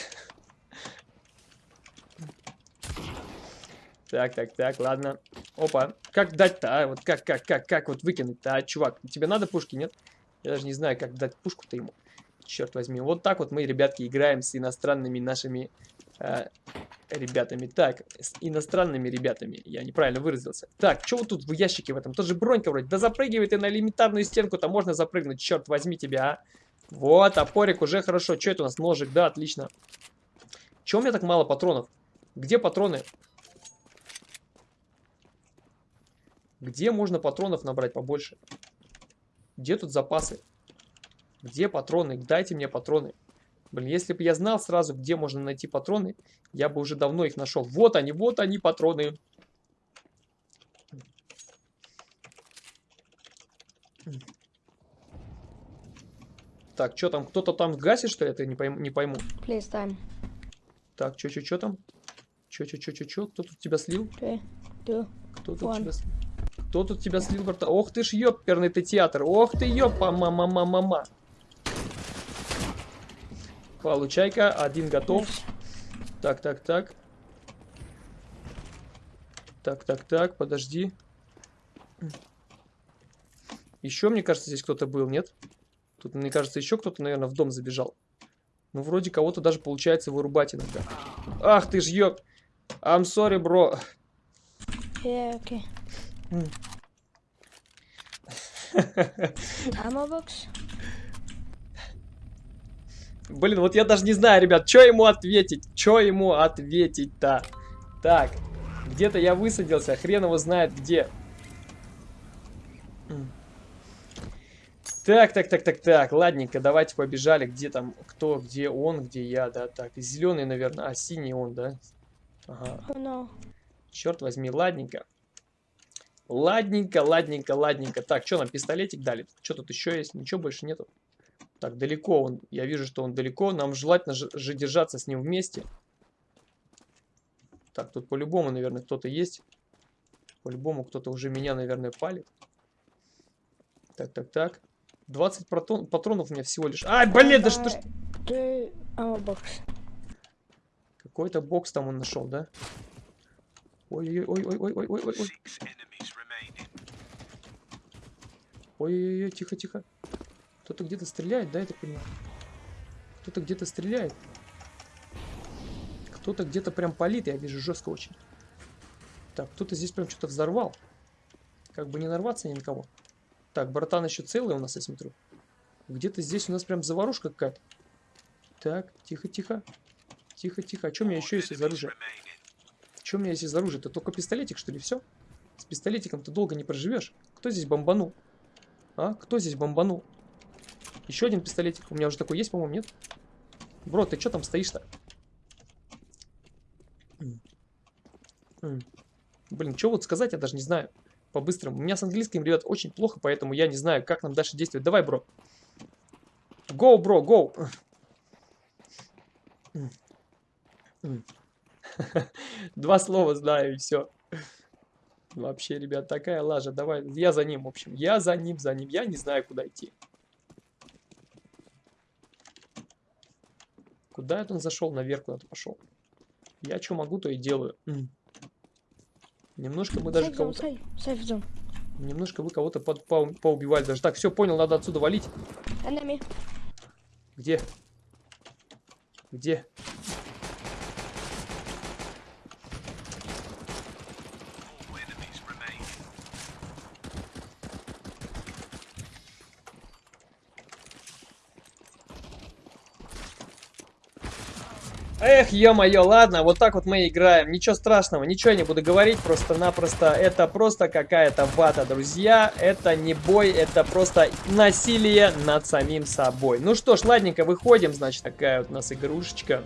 Так, так, так, ладно. Опа. Как дать-то, а? Вот как, как, как, как вот выкинуть-то, а, чувак? Тебе надо пушки, нет? Я даже не знаю, как дать пушку-то ему. Черт возьми. Вот так вот мы, ребятки, играем с иностранными нашими э, ребятами. Так, с иностранными ребятами. Я неправильно выразился. Так, что вот тут в ящике в этом? Тоже бронька вроде. Да запрыгивай ты на элементарную стенку-то можно запрыгнуть. Черт возьми тебя, а. Вот, топорик уже хорошо. Что это у нас? Ножик, да, отлично. Чего у меня так мало патронов? Где патроны? Где можно патронов набрать побольше? Где тут запасы? Где патроны? Дайте мне патроны. Блин, если бы я знал сразу, где можно найти патроны, я бы уже давно их нашел. Вот они, вот они, патроны. Так, что там? Кто-то там гасит, что ли? Это не пойму. Не пойму.
Please, time.
Так, что, что, что там? Че, че, че, че, че? Кто тут тебя слил?
Three, two.
Кто тут тебя слил? Кто тут тебя слил, брата? Ох ты ж ёперный ты театр. Ох ты ёпа, мама, мама, мама. Получай-ка, один готов. Так, так, так. Так, так, так, подожди. Еще, мне кажется, здесь кто-то был, нет? Тут, мне кажется, еще кто-то, наверное, в дом забежал. Ну, вроде кого-то даже получается вырубать иногда. Ах ты ж ёп. I'm sorry, бро.
Yeah, okay. Ammo box?
Блин, вот я даже не знаю, ребят, что ему ответить? Что ему ответить-то? Так, где-то я высадился, хрен его знает где. Так, так, так, так, так, ладненько, давайте побежали. Где там, кто, где он, где я, да, так. Зеленый, наверное, а синий он, да? Ага,
Oh no.
черт возьми, ладненько. Ладненько, ладненько, ладненько. Так, что нам пистолетик дали? Что тут еще есть? Ничего больше нету. Так, далеко он. Я вижу, что он далеко. Нам желательно же, держаться с ним вместе. Так, тут по-любому, наверное, кто-то есть. По-любому кто-то уже меня, наверное, палит. Так, так, так. 20 патрон, патронов у меня всего лишь. Ай, блин, да что ж...
Box.
Какой-то бокс там он нашел, да? Ой-ой-ой-ой-ой-ой-ой-ой. Ой-ой-ой, тихо-тихо. Кто-то где-то стреляет, да, я так понимаю? Кто-то где-то стреляет. Кто-то где-то прям палит, я вижу, жестко очень. Так, кто-то здесь прям что-то взорвал. Как бы не нарваться ни на кого. Так, братан еще целый у нас, я смотрю. Где-то здесь у нас прям заварушка какая-то. Так, тихо-тихо. Тихо-тихо. А что у меня еще есть из оружия? Что у меня есть из оружия? Это только пистолетик, что ли, все? С пистолетиком ты долго не проживешь. Кто здесь бомбанул? А? Кто здесь бомбанул? Еще один пистолетик. У меня уже такой есть, по-моему, нет? Бро, ты что там стоишь-то? Блин, что вот сказать, я даже не знаю. По-быстрому. У меня с английским, ребят, очень плохо, поэтому я не знаю, как нам дальше действовать. Давай, бро. Go, бро, go. Два слова знаю, и все. Вообще, ребят, такая лажа. Давай, я за ним, в общем. Я за ним, за ним. Я не знаю, куда идти. Куда это он зашел? Наверх куда-то пошел. Я что могу, то и делаю. М. Немножко мы даже кого-то... Немножко вы кого-то под- поу- поубивали даже. Так, все, понял, надо отсюда валить.
Enemy.
Где? Где? Эх, ё-моё, ладно, вот так вот мы играем. Ничего страшного, ничего я не буду говорить, просто-напросто это просто какая-то вата, друзья. Это не бой, это просто насилие над самим собой. Ну что ж, ладненько, выходим, значит, такая вот у нас игрушечка.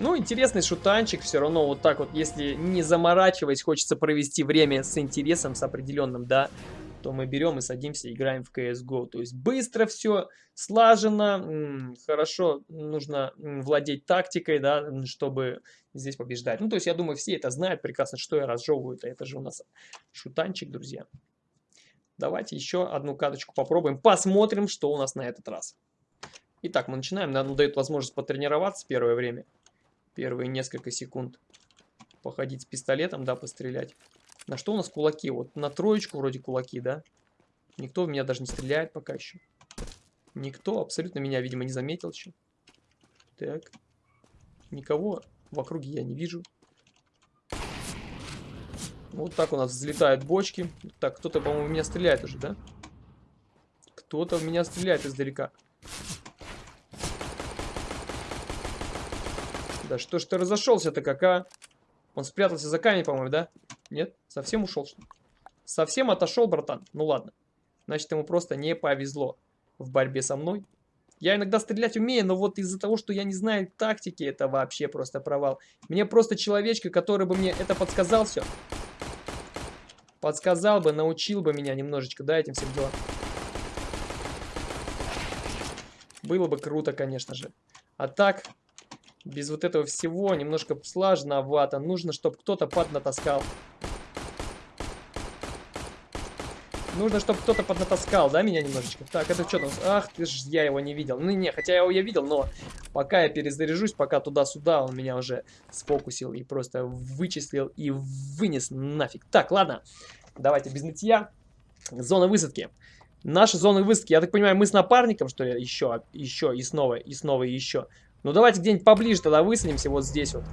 Ну, интересный шутанчик, все равно вот так вот, если не заморачиваясь, хочется провести время с интересом, с определенным, да, то мы берем и садимся, играем в CSGO. То есть быстро все, слаженно, м, хорошо, нужно владеть тактикой, да, чтобы здесь побеждать. Ну, то есть я думаю, все это знают прекрасно, что я разжевываю-то. Это же у нас шутанчик, друзья. Давайте еще одну каточку попробуем, посмотрим, что у нас на этот раз. Итак, мы начинаем. Нам дает возможность потренироваться первое время. Первые несколько секунд. Походить с пистолетом, да, пострелять. На что у нас кулаки? Вот на троечку вроде кулаки, да? Никто в меня даже не стреляет пока еще. Никто абсолютно меня, видимо, не заметил еще. Так. Никого в округе я не вижу. Вот так у нас взлетают бочки. Так, кто-то, по-моему, в меня стреляет уже, да? Кто-то в меня стреляет издалека. Да что ж ты разошелся-то, кака? Он спрятался за камень, по-моему, да? Нет? Совсем ушел, что ли? Совсем отошел, братан? Ну ладно. Значит, ему просто не повезло в борьбе со мной. Я иногда стрелять умею, но вот из-за того, что я не знаю тактики, это вообще просто провал. Мне просто человечка, который бы мне это подсказал все. Подсказал бы, научил бы меня немножечко, да, этим всем делам. Было бы круто, конечно же. А так, без вот этого всего немножко сложновато. Нужно, чтобы кто-то поднатаскал. Нужно, чтобы кто-то поднатаскал, да, меня немножечко? Так, это что там? Ах, ты ж, я его не видел. Ну, не, хотя я его я видел, но пока я перезаряжусь, пока туда-сюда, он меня уже сфокусил и просто вычислил и вынес нафиг. Так, ладно, давайте без нытья. Зона высадки. Наша зона высадки, я так понимаю, мы с напарником, что ли, еще, еще, и снова, и снова, и еще. Ну, давайте где-нибудь поближе тогда высадимся, вот здесь вот.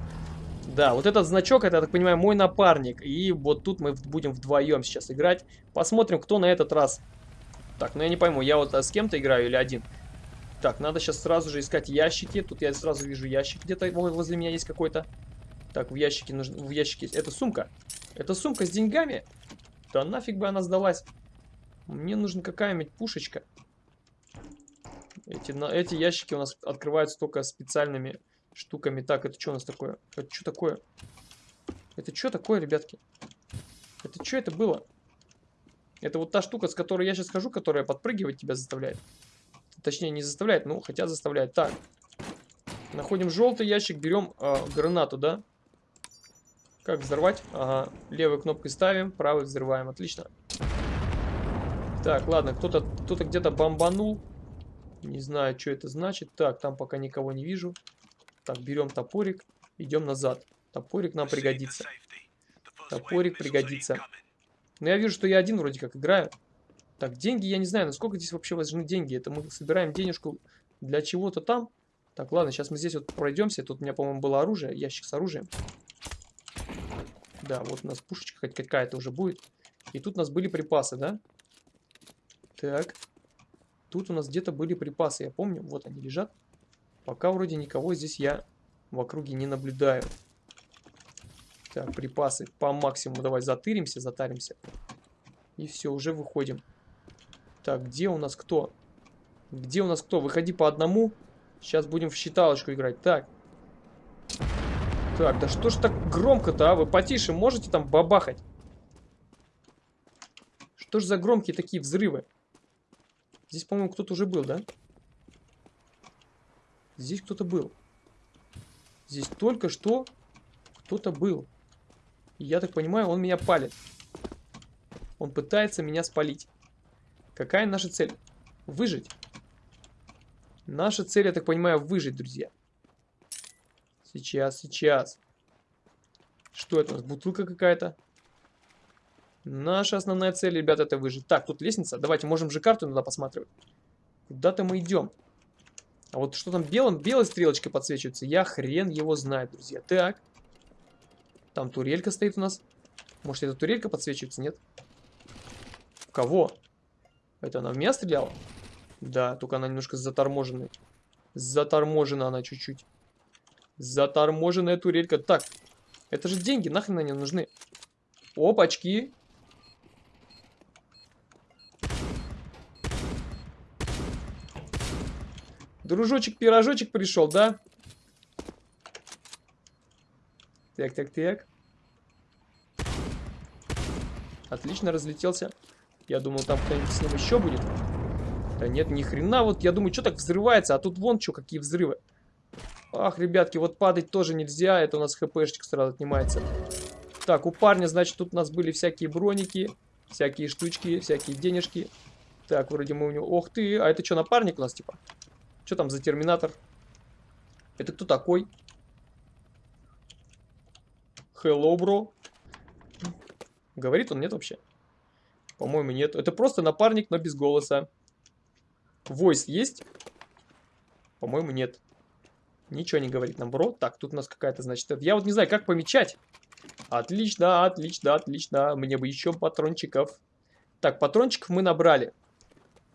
Да, вот этот значок, это, я так понимаю, мой напарник. И вот тут мы будем вдвоем сейчас играть. Посмотрим, кто на этот раз. Так, ну я не пойму, я вот а, с кем-то играю или один? Так, надо сейчас сразу же искать ящики. Тут я сразу вижу ящик где-то возле меня есть какой-то. Так, в ящике нужно... В ящике... Это сумка. Это сумка с деньгами? Да нафиг бы она сдалась. Мне нужна какая-нибудь пушечка. Эти, на, эти ящики у нас открываются только специальными штуками. Так, это что у нас такое? Это что такое? Это что такое, ребятки? Это что это было? Это вот та штука, с которой я сейчас хожу, которая подпрыгивать тебя заставляет. Точнее, не заставляет, ну, хотя заставляет. Так. Находим желтый ящик, берем э, гранату, да? Как взорвать? Ага. Левой кнопкой ставим, правой взрываем. Отлично. Так, ладно, кто-то кто, -то, где-то бомбанул. Не знаю, что это значит. Так, там пока никого не вижу. Так, берем топорик, идем назад. Топорик нам пригодится. Топорик пригодится. Но я вижу, что я один вроде как играю. Так, деньги, я не знаю, насколько здесь вообще важны деньги. Это мы собираем денежку для чего-то там. Так, ладно, сейчас мы здесь вот пройдемся. Тут у меня, по-моему, было оружие, ящик с оружием. Да, вот у нас пушечка хоть какая-то уже будет. И тут у нас были припасы, да? Так. Тут у нас где-то были припасы, я помню. Вот они лежат. Пока вроде никого здесь я в округе не наблюдаю. Так, припасы по максимуму. Давай затыримся, затаримся. И все, уже выходим. Так, где у нас кто? Где у нас кто? Выходи по одному. Сейчас будем в считалочку играть. Так. Так, да что ж так громко-то, а? Вы потише можете там бабахать? Что ж за громкие такие взрывы? Здесь, по-моему, кто-то уже был, да? Здесь кто-то был. Здесь только что кто-то был. Я так понимаю, он меня палит. Он пытается меня спалить. Какая наша цель? Выжить. Наша цель, я так понимаю, выжить, друзья. Сейчас, сейчас. Что это у нас? Бутылка какая-то? Наша основная цель, ребята, это выжить. Так, тут лестница. Давайте, можем же карту иногда посматривать. Куда-то мы идем. А вот что там белым, белой стрелочкой подсвечивается, я хрен его знает, друзья. Так. Там турелька стоит у нас. Может, эта турелька подсвечивается, нет? В кого? Это она в меня стреляла? Да, только она немножко заторможенная. Заторможена она чуть-чуть. Заторможенная турелька. Так, это же деньги, нахрен они нужны? Опачки. Дружочек-пирожочек пришел, да? Так, так, так. Отлично, разлетелся. Я думал, там кто-нибудь с ним еще будет. Да нет, ни хрена. Вот я думаю, что так взрывается, а тут вон что, какие взрывы. Ах, ребятки, вот падать тоже нельзя. Это у нас хпшечка сразу отнимается. Так, у парня, значит, тут у нас были всякие броники, всякие штучки, всякие денежки. Так, вроде мы у него... Ох ты, а это что, напарник у нас, типа? Что там за терминатор? Это кто такой? Hello, бро. Говорит он, нет вообще? По-моему, нет. Это просто напарник, но без голоса. Войс есть? По-моему, нет. Ничего не говорит нам, бро. Так, тут у нас какая-то, значит... Я вот не знаю, как помечать. Отлично, отлично, отлично. Мне бы еще патрончиков. Так, патрончиков мы набрали.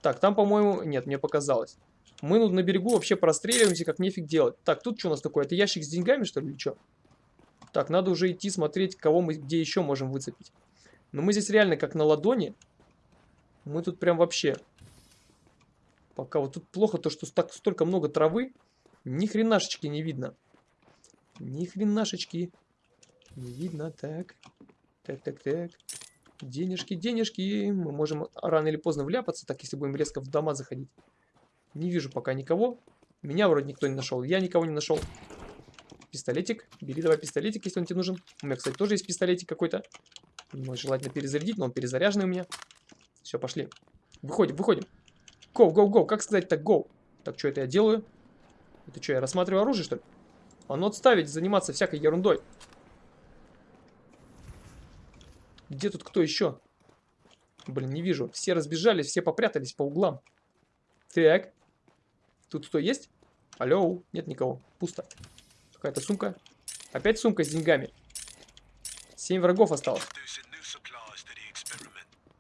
Так, там, по-моему... Нет, мне показалось. Мы тут на берегу вообще простреливаемся, как нефиг делать. Так, тут что у нас такое? Это ящик с деньгами, что ли, или что? Так, надо уже идти смотреть, кого мы где еще можем выцепить. Но мы здесь реально как на ладони. Мы тут прям вообще... Пока вот тут плохо то, что так, столько много травы. Ни хренашечки не видно. Ни хренашечки. Не видно. Так. Так, так, так. Денежки, денежки. Мы можем рано или поздно вляпаться, так, если будем резко в дома заходить. Не вижу пока никого. Меня вроде никто не нашел. Я никого не нашел. Пистолетик. Бери давай пистолетик, если он тебе нужен. У меня, кстати, тоже есть пистолетик какой-то. Его желательно перезарядить, но он перезаряженный у меня. Все, пошли. Выходим, выходим. Go, go, go. Как сказать так, go? Так, что это я делаю? Это что, я рассматриваю оружие, что ли? А ну отставить, заниматься всякой ерундой. Где тут кто еще? Блин, не вижу. Все разбежались, все попрятались по углам. Так. Тут кто есть? Алло, нет никого. Пусто. Какая-то сумка. Опять сумка с деньгами. Семь врагов осталось.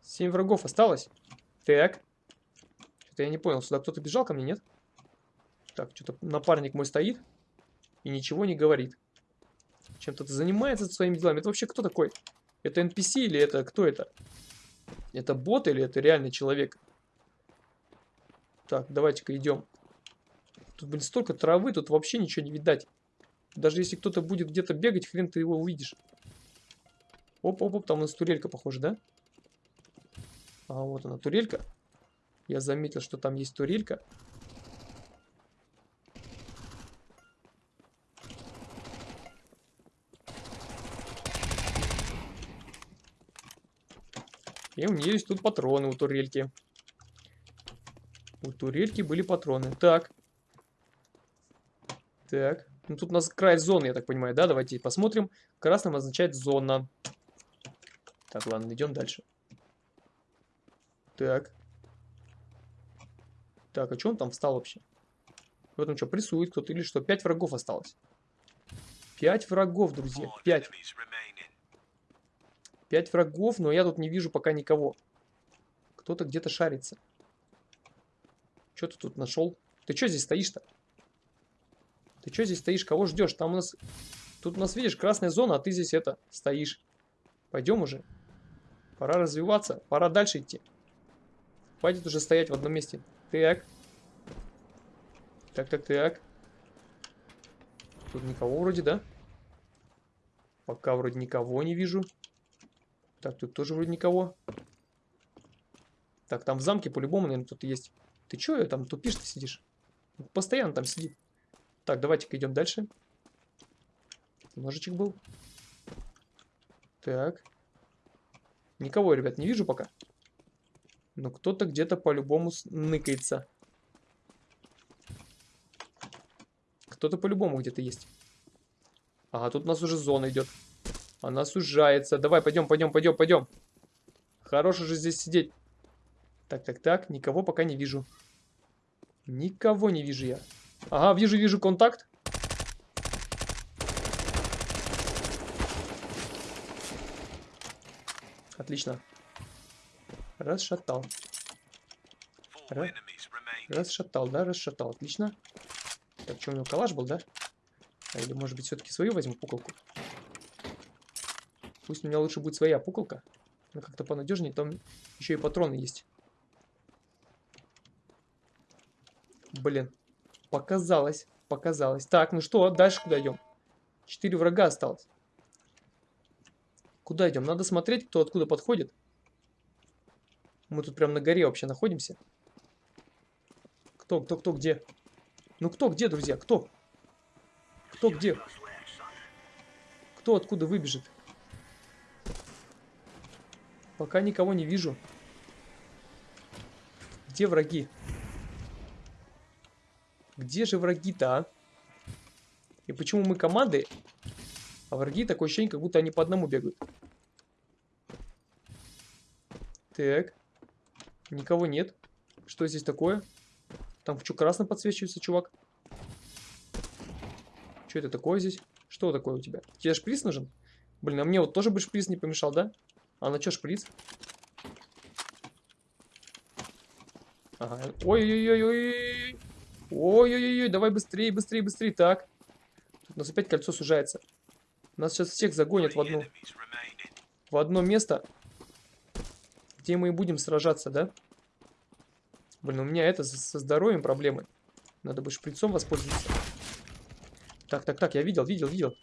Семь врагов осталось. Так. Что-то я не понял. Сюда кто-то бежал ко мне, нет? Так, что-то напарник мой стоит и ничего не говорит. Чем-то занимается своими делами. Это вообще кто такой? Это NPC или это кто это? Это бот или это реальный человек? Так, давайте-ка идем. Тут, блин, столько травы, тут вообще ничего не видать. Даже если кто-то будет где-то бегать, хрен ты его увидишь. Оп-оп-оп, там у нас турелька, похоже, да? А вот она, турелька. Я заметил, что там есть турелька. И у нее есть тут патроны у турельки. У турельки были патроны. Так. Так. Ну тут у нас край зоны, я так понимаю, да? Давайте посмотрим. Красным означает зона. Так, ладно, идем дальше. Так. Так, а что он там встал вообще? В этом что, прессует кто-то или что? Пять врагов осталось. Пять врагов, друзья. Пять. Пять врагов, но я тут не вижу пока никого. Кто-то где-то шарится. Что ты тут нашел? Ты что здесь стоишь-то? Ты что здесь стоишь? Кого ждешь? Там у нас... Тут у нас, видишь, красная зона, а ты здесь это, стоишь. Пойдем уже. Пора развиваться. Пора дальше идти. Хватит уже стоять в одном месте. Так. Так, так, так. Тут никого вроде, да? Пока вроде никого не вижу. Так, тут тоже вроде никого. Так, там в замке по-любому, наверное, кто-то есть. Ты чё там тупишь ты сидишь? Постоянно там сидит. Так, давайте-ка идем дальше. Ножичек был. Так. Никого, ребят, не вижу пока. Но кто-то где-то по-любому ныкается. Кто-то по-любому где-то есть. Ага, тут у нас уже зона идет. Она сужается. Давай, пойдем, пойдем, пойдем, пойдем. Хорош уже здесь сидеть. Так, так, так. Никого пока не вижу. Никого не вижу я. Ага, вижу, вижу контакт. Отлично. Расшатал.
Remaining.
Расшатал, да, расшатал. Отлично. Так, что у него калаш был, да? А или, может быть, все-таки свою возьму пуколку? Пусть у меня лучше будет своя пуколка. Она как-то понадежнее, там еще и патроны есть. Блин. Показалось, показалось. Так, ну что, дальше куда идем? Четыре врага осталось. Куда идем? Надо смотреть, кто откуда подходит. Мы тут прям на горе вообще находимся. Кто, кто, кто, где? Ну кто, где, друзья? Кто? Кто, где? Кто откуда выбежит? Пока никого не вижу. Где враги? Где же враги-то, а? И почему мы команды, а враги такое ощущение, как будто они по одному бегают? Так. Никого нет. Что здесь такое? Там что, красным подсвечивается, чувак? Что это такое здесь? Что такое у тебя? Тебе шприц нужен? Блин, а мне вот тоже бы шприц не помешал, да? А на что шприц? Ага. Ой-ой-ой-ой. Ой-ой-ой, давай быстрее, быстрее, быстрее. Так. Тут у нас опять кольцо сужается. Нас сейчас всех загонят в
remaining.
в одно место, где мы и будем сражаться, да? Блин, у меня это со здоровьем проблемы. Надо бы шприцом воспользоваться. Так, так, так, я видел, видел, видел.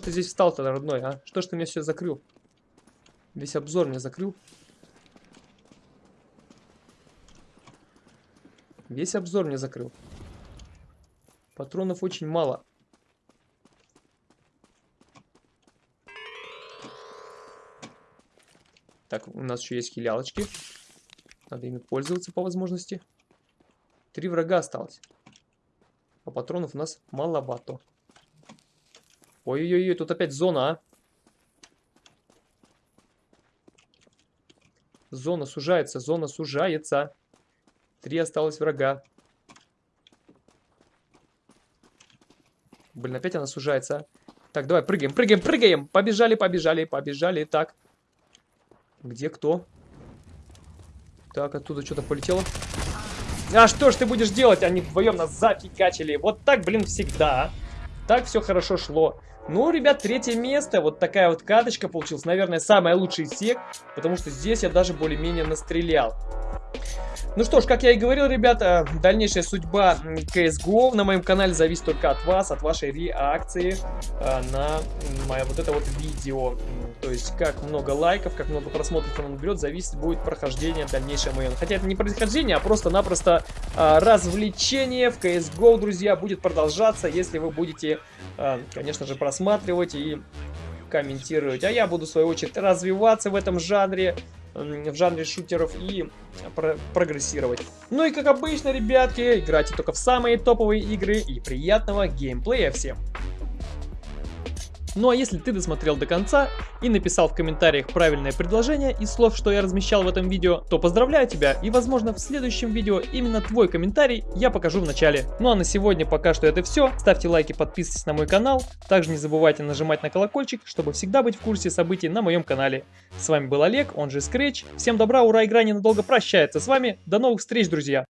Ж ты здесь встал-то, родной, а? Что ж ты мне все закрыл? Весь обзор мне закрыл. Весь обзор мне закрыл. Патронов очень мало. Так, у нас еще есть хилялочки. Надо ими пользоваться по возможности. Три врага осталось. А патронов у нас маловато. Ой-ой-ой, тут опять зона, а. Зона сужается, зона сужается. Три осталось врага. Блин, опять она сужается. Так, давай, прыгаем, прыгаем, прыгаем. Побежали, побежали, побежали. Так. Где кто? Так, оттуда что-то полетело. А что ж ты будешь делать? Они вдвоем нас зафигачили. Вот так, блин, всегда. а. Так все хорошо шло. Ну, ребят, третье место. Вот такая вот каточка получилась. Наверное, самая лучшая из всех. Потому что здесь я даже более-менее настрелял. Ну что ж, как я и говорил, ребята, дальнейшая судьба CSGO на моем канале зависит только от вас, от вашей реакции а, на мое вот это вот видео. То есть, как много лайков, как много просмотров он наберет, зависит будет прохождение дальнейшее мое. Хотя это не прохождение, а просто-напросто а, развлечение в CSGO, друзья, будет продолжаться, если вы будете, а, конечно же, просматривать и комментировать. А я буду, в свою очередь, развиваться в этом жанре, в жанре шутеров и про прогрессировать. Ну и как обычно, ребятки, играйте только в самые топовые игры и приятного геймплея всем! Ну а если ты досмотрел до конца и написал в комментариях правильное предложение из слов, что я размещал в этом видео, то поздравляю тебя и возможно в следующем видео именно твой комментарий я покажу в начале. Ну а на сегодня пока что это все. Ставьте лайки, подписывайтесь на мой канал. Также не забывайте нажимать на колокольчик, чтобы всегда быть в курсе событий на моем канале. С вами был Олег, он же Scratch. Всем добра, ура, игра ненадолго прощается с вами. До новых встреч, друзья!